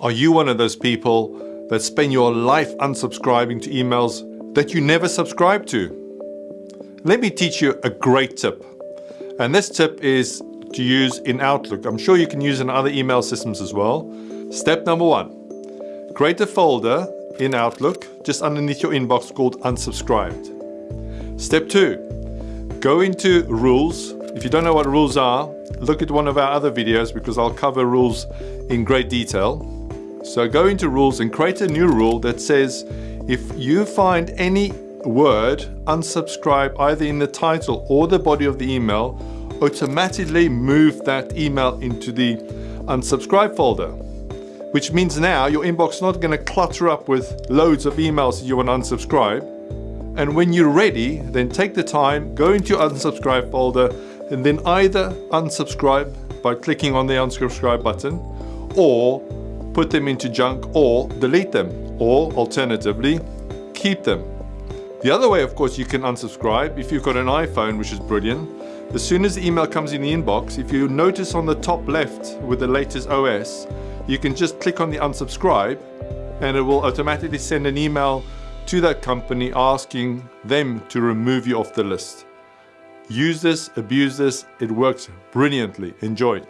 Are you one of those people that spend your life unsubscribing to emails that you never subscribe to? Let me teach you a great tip. And this tip is to use in Outlook. I'm sure you can use in other email systems as well. Step number one, create a folder in Outlook just underneath your inbox called unsubscribed. Step two, go into rules. If you don't know what rules are, look at one of our other videos because I'll cover rules in great detail. So go into rules and create a new rule that says if you find any word unsubscribe either in the title or the body of the email, automatically move that email into the unsubscribe folder. Which means now your inbox is not going to clutter up with loads of emails that you want to unsubscribe. And when you're ready, then take the time, go into your unsubscribe folder, and then either unsubscribe by clicking on the unsubscribe button or put them into junk or delete them, or alternatively, keep them. The other way, of course, you can unsubscribe if you've got an iPhone, which is brilliant. As soon as the email comes in the inbox, if you notice on the top left with the latest OS, you can just click on the unsubscribe and it will automatically send an email to that company asking them to remove you off the list. Use this, abuse this, it works brilliantly. Enjoy.